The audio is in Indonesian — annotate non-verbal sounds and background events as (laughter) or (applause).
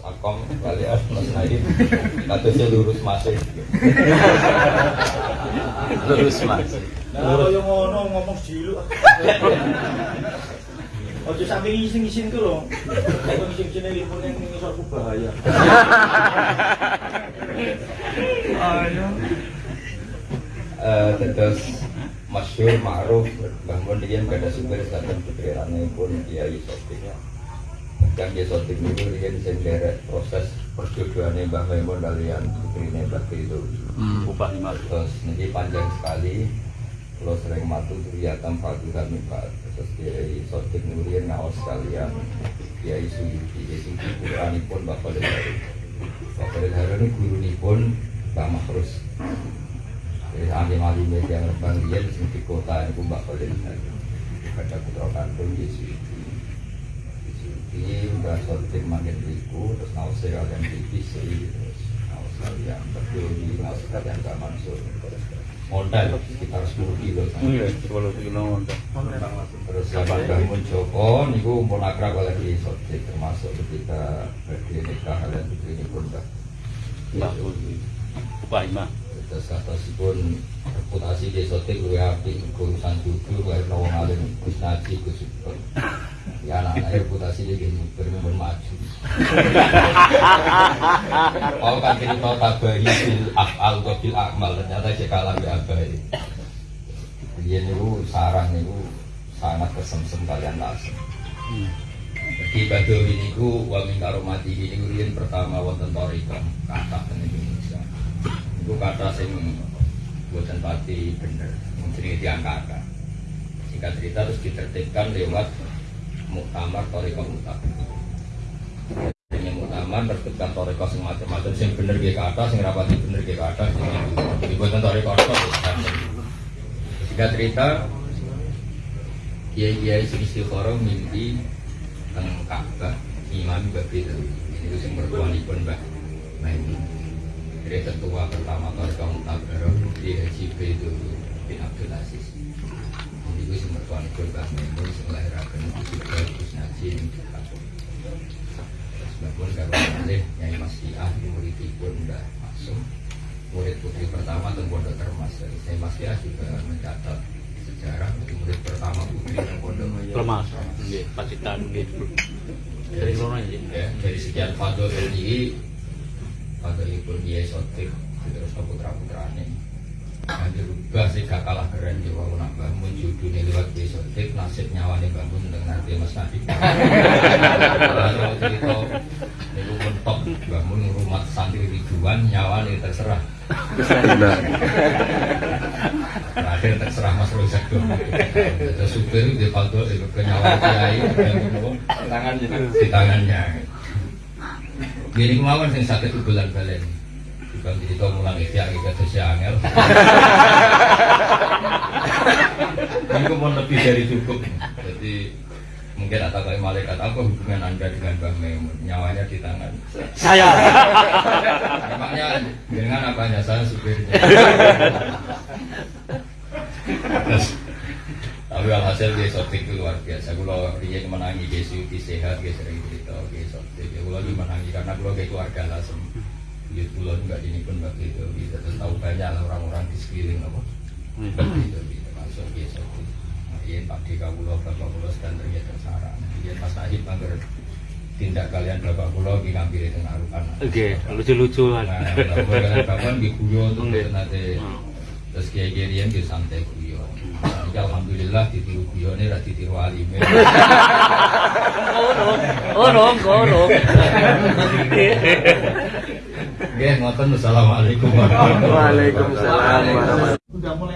Mas Akom kalian Mas Naim katanya lurus masih Lurus mas. Nah, kalau yang ngono ngomong dulu. Ojo sampai ngising-ngising ku lho. Kalau ngising-ngising telepon yang ngisor ku bahaya. Eh, terus masyur ma'ruf bangun dia gak ada sumber pikirannya pun kiai sotik dan dia sotik itu dia bisa derek proses perjodohannya Mbah Maimun kalian putrinya Mbah itu Hmm, upah lima. terus nanti panjang sekali kalau sering matu turiatam fatuha mipat terus kiai sotik nurian ngawas sekalian kiai suyuti kiai suyuti kurani pun Harun Mbah Khalil Harun ini guru pun Mbah Makrus jadi ahli alim yang rebang dia di kota ini pun Mbak Khalil ada putra kandung Suwiti sortir manggil riku terus nausir kalian di Bisri terus naus kalian berdiri naus kalian gak mansur. Modal sekitar 10 kilo. Iya, sepuluh kilo untuk. terus zaman bangun Joko niku pun akrab oleh di sortir termasuk ketika berdiri nikah kalian ini pun Mbak Mbak, upah lima. terus kata pun reputasi desa itu luwih apik urusan judul kaya wong alim Gus Naji Gus ya anak-anak (laughs) reputasi dia gini bermumpun maju. (laughs) Mau kan cerita tabahi bil afal atau bil akmal ternyata dia kalah di abai. Dia niku sarang niku sangat kesemsem kalian lasem di Badawi niku wa min karomati ini riyen pertama wonten torikam kata teng Indonesia. Itu kata sing buatan pati bener mungkin diangkat singkat cerita terus ditertibkan lewat muktamar toriko ini muktamar tertibkan toriko sing macam-macam sing bener ke kata sing rapati bener ke kata sing buatan toriko itu singkat cerita kiai-kiai sing istiqoroh mimpi teng Ka'bah imam babi itu ini sing mertuanipun Mbah Maimun dari ketua pertama keluarga Mutabaroh di Haji Bedu bin Abdul Aziz. Gue sing mertuan ikut Mbah Maimun sing itu Gus Najim sebab pun kalau boleh Nyai Mas Fiah murid pun udah masuk murid putri pertama tuh Pondok Termas Nyai Mas Fiah juga mencatat sejarah murid pertama putri yang Pondok Lemas. Nggih, Pacitan nggih. Dari kono ya. ya, dari sekian fadl ini fadl ibu dia sotik terus putra putrane nah dirubah sih gak kalah keren di wau nak bangun judulnya lewat dia sotik nasib nyawane bangun dengan nanti mas nabi kalau (laughs) cerita niku mentok bangun rumah santri ribuan nyawane terserah terakhir terserah mas Rozak dong terus supir di fadl itu kenyawane kiai Tangannya. di tangannya. Gini kemauan sing sakit ubulan balen. Bukan cerita mulang ikhya kita terus angel. (laughs) Ini mau lebih dari cukup. Jadi mungkin atau kayak malaikat apa hubungan anda dengan Mbah Maimun? Nyawanya di tangan. Saya. Emangnya dengan apanya saya supirnya tapi alhasil dia sotik itu luar biasa. Kalau dia menangi dia sehat dia sering cerita dia sotik. Ya kalau lagi menangi karena kalau dia keluarga lasem dia pulau juga ini pun begitu kita terus tahu banyak lah orang-orang di sekeliling apa? Begitu gitu masuk dia sotik iya pak di kabulo bapak pulau sedang terjadi tersara. Iya mas Najib bangger tindak kalian bapak pulau di ngambil itu ngarukan Oke, lucu-lucuan. Nah, kalau kalian bapak di tuh Oke. nanti terus kiai kiai yang di santai. Jadi alhamdulillah ditiru guyo ini rati tiru alime. Orong, orong. Oke, ngoten. Assalamualaikum warahmatullahi wabarakatuh. Waalaikumsalam warahmatullahi mulai